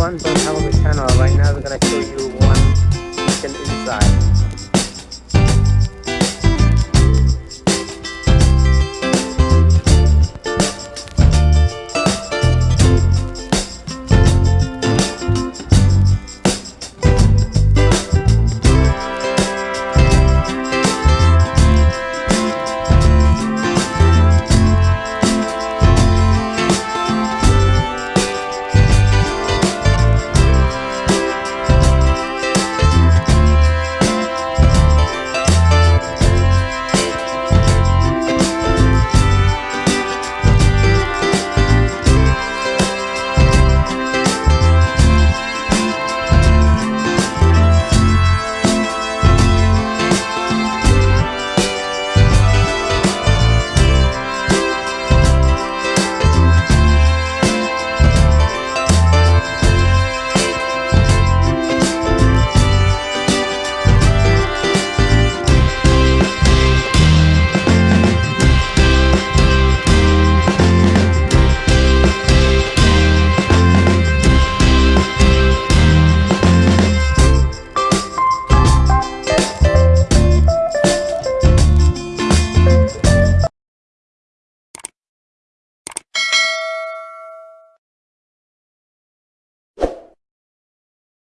everyone, don't have on the channel. Right now we're gonna show you.